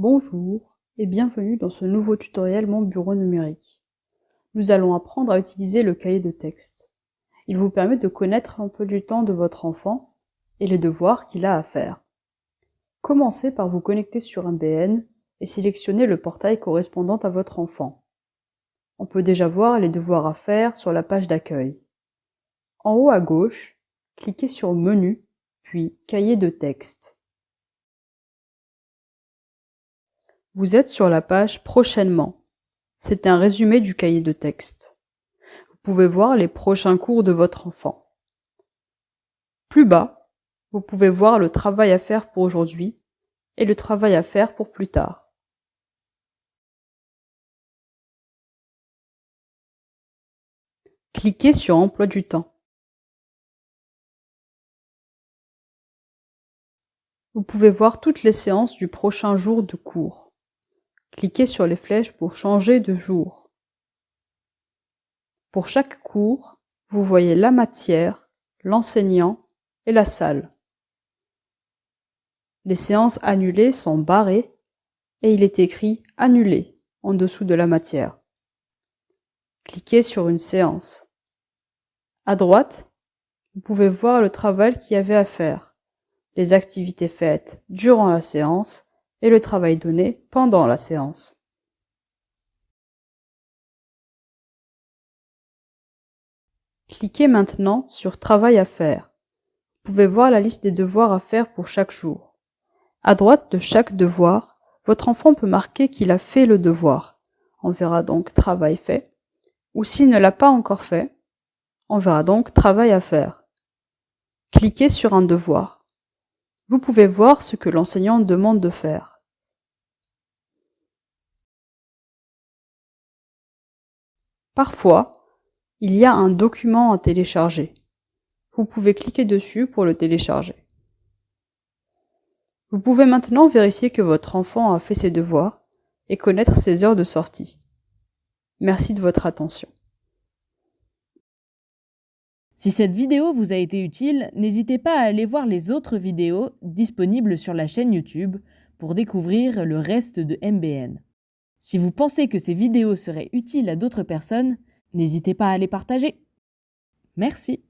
Bonjour et bienvenue dans ce nouveau tutoriel Mon bureau numérique. Nous allons apprendre à utiliser le cahier de texte. Il vous permet de connaître un peu du temps de votre enfant et les devoirs qu'il a à faire. Commencez par vous connecter sur un BN et sélectionner le portail correspondant à votre enfant. On peut déjà voir les devoirs à faire sur la page d'accueil. En haut à gauche, cliquez sur Menu, puis Cahier de texte. Vous êtes sur la page Prochainement. C'est un résumé du cahier de texte. Vous pouvez voir les prochains cours de votre enfant. Plus bas, vous pouvez voir le travail à faire pour aujourd'hui et le travail à faire pour plus tard. Cliquez sur Emploi du temps. Vous pouvez voir toutes les séances du prochain jour de cours. Cliquez sur les flèches pour changer de jour. Pour chaque cours, vous voyez la matière, l'enseignant et la salle. Les séances annulées sont barrées et il est écrit Annulé en dessous de la matière. Cliquez sur une séance. À droite, vous pouvez voir le travail qu'il y avait à faire, les activités faites durant la séance et le travail donné pendant la séance. Cliquez maintenant sur Travail à faire. Vous pouvez voir la liste des devoirs à faire pour chaque jour. À droite de chaque devoir, votre enfant peut marquer qu'il a fait le devoir. On verra donc Travail fait. Ou s'il ne l'a pas encore fait, on verra donc Travail à faire. Cliquez sur un devoir. Vous pouvez voir ce que l'enseignant demande de faire. Parfois, il y a un document à télécharger. Vous pouvez cliquer dessus pour le télécharger. Vous pouvez maintenant vérifier que votre enfant a fait ses devoirs et connaître ses heures de sortie. Merci de votre attention. Si cette vidéo vous a été utile, n'hésitez pas à aller voir les autres vidéos disponibles sur la chaîne YouTube pour découvrir le reste de MBN. Si vous pensez que ces vidéos seraient utiles à d'autres personnes, n'hésitez pas à les partager. Merci.